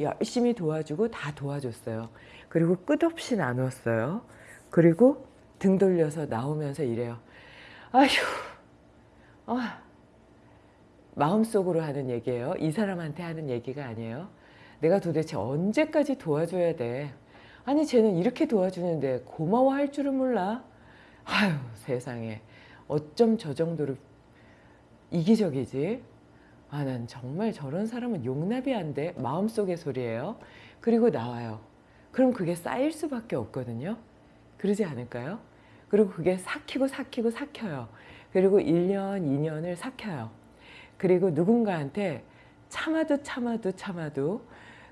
열심히 도와주고 다 도와줬어요. 그리고 끝없이 나눴어요. 그리고 등 돌려서 나오면서 이래요. 아휴, 아, 마음속으로 하는 얘기예요. 이 사람한테 하는 얘기가 아니에요. 내가 도대체 언제까지 도와줘야 돼? 아니 쟤는 이렇게 도와주는데 고마워할 줄은 몰라. 아유 세상에 어쩜 저 정도로 이기적이지? 아, 난 정말 저런 사람은 용납이 안 돼. 마음속의 소리예요. 그리고 나와요. 그럼 그게 쌓일 수밖에 없거든요. 그러지 않을까요? 그리고 그게 삭히고 삭히고 삭혀요. 그리고 1년, 2년을 삭혀요. 그리고 누군가한테 참아도 참아도 참아도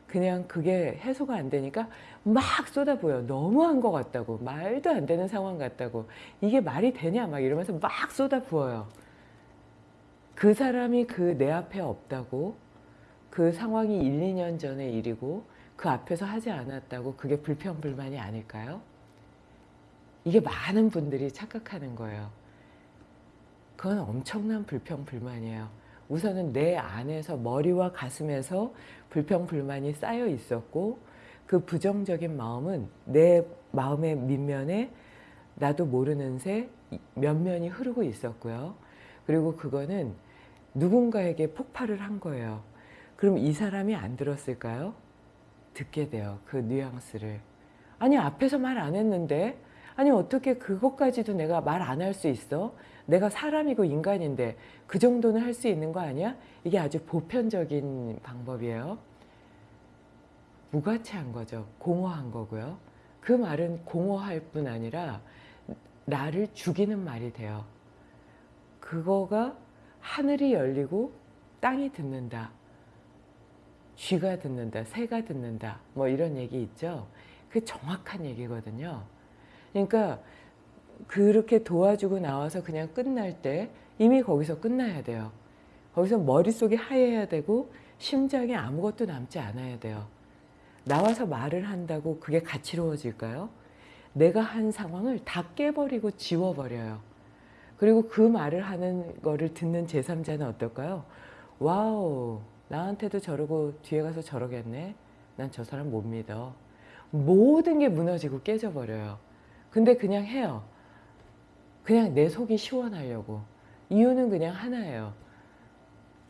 그냥 그게 해소가 안 되니까 막 쏟아부어요. 너무한 것 같다고. 말도 안 되는 상황 같다고. 이게 말이 되냐 막 이러면서 막 쏟아부어요. 그 사람이 그 내 앞에 없다고 그 상황이 1, 2년 전의 일이고 그 앞에서 하지 않았다고 그게 불평불만이 아닐까요? 이게 많은 분들이 착각하는 거예요. 그건 엄청난 불평불만이에요. 우선은 내 안에서 머리와 가슴에서 불평불만이 쌓여 있었고 그 부정적인 마음은 내 마음의 밑면에 나도 모르는 새 면면이 흐르고 있었고요. 그리고 그거는 누군가에게 폭발을 한 거예요. 그럼 이 사람이 안 들었을까요? 듣게 돼요. 그 뉘앙스를. 아니 앞에서 말 안 했는데 아니 어떻게 그것까지도 내가 말 안 할 수 있어? 내가 사람이고 인간인데 그 정도는 할 수 있는 거 아니야? 이게 아주 보편적인 방법이에요. 무가치한 거죠. 공허한 거고요. 그 말은 공허할 뿐 아니라 나를 죽이는 말이 돼요. 그거가 하늘이 열리고 땅이 듣는다. 쥐가 듣는다. 새가 듣는다. 뭐 이런 얘기 있죠. 그 정확한 얘기거든요. 그러니까 그렇게 도와주고 나와서 그냥 끝날 때 이미 거기서 끝나야 돼요. 거기서 머릿속이 하얘야 되고 심장에 아무것도 남지 않아야 돼요. 나와서 말을 한다고 그게 가치로워질까요? 내가 한 상황을 다 깨버리고 지워버려요. 그리고 그 말을 하는 거를 듣는 제3자는 어떨까요? 와우, 나한테도 저러고 뒤에 가서 저러겠네. 난 저 사람 못 믿어. 모든 게 무너지고 깨져버려요. 근데 그냥 해요. 그냥 내 속이 시원하려고. 이유는 그냥 하나예요.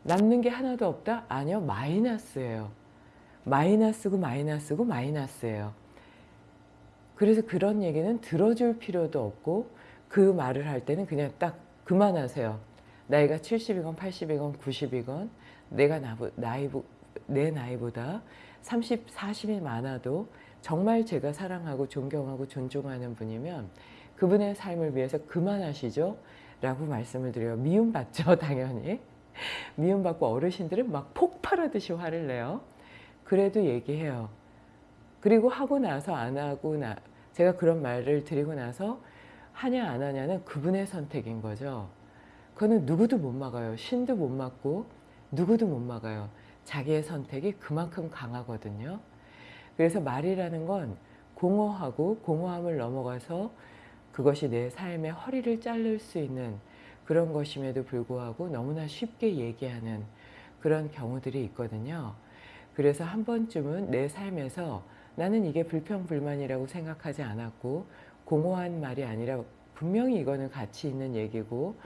남는 게 하나도 없다? 아니요, 마이너스예요. 마이너스고 마이너스고 마이너스예요. 그래서 그런 얘기는 들어줄 필요도 없고 그 말을 할 때는 그냥 딱 그만하세요. 나이가 70이건 80이건 90이건 내가 나보, 나이, 내 나이보다 30, 40이 많아도 정말 제가 사랑하고 존경하고 존중하는 분이면 그분의 삶을 위해서 그만하시죠 라고 말씀을 드려요. 미움받죠 당연히. 미움받고 어르신들은 막 폭발하듯이 화를 내요. 그래도 얘기해요. 그리고 하고 나서 안 하고 나 제가 그런 말을 드리고 나서 하냐 안 하냐는 그분의 선택인 거죠. 그거는 누구도 못 막아요. 신도 못 막고 누구도 못 막아요. 자기의 선택이 그만큼 강하거든요. 그래서 말이라는 건 공허하고 공허함을 넘어가서 그것이 내 삶의 허리를 자를 수 있는 그런 것임에도 불구하고 너무나 쉽게 얘기하는 그런 경우들이 있거든요. 그래서 한 번쯤은 내 삶에서 나는 이게 불평불만이라고 생각하지 않았고 공허한 말이 아니라 분명히 이거는 가치 있는 얘기고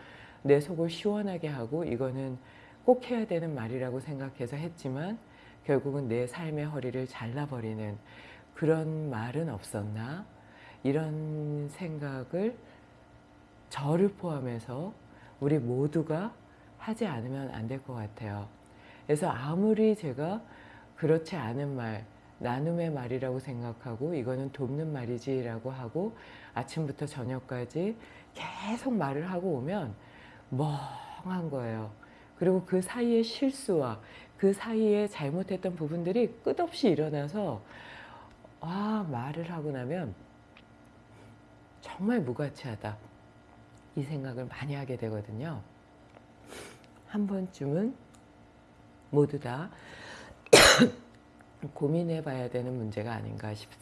내 속을 시원하게 하고 이거는 꼭 해야 되는 말이라고 생각해서 했지만 결국은 내 삶의 허리를 잘라버리는 그런 말은 없었나 이런 생각을 저를 포함해서 우리 모두가 하지 않으면 안 될 것 같아요. 그래서 아무리 제가 그렇지 않은 말, 나눔의 말이라고 생각하고 이거는 돕는 말이지 라고 하고 아침부터 저녁까지 계속 말을 하고 오면 멍한 거예요. 그리고 그 사이에 실수와 그 사이에 잘못했던 부분들이 끝없이 일어나서 아 말을 하고 나면 정말 무가치하다 이 생각을 많이 하게 되거든요. 한 번쯤은 모두 다 고민해 봐야 되는 문제가 아닌가 싶습니다.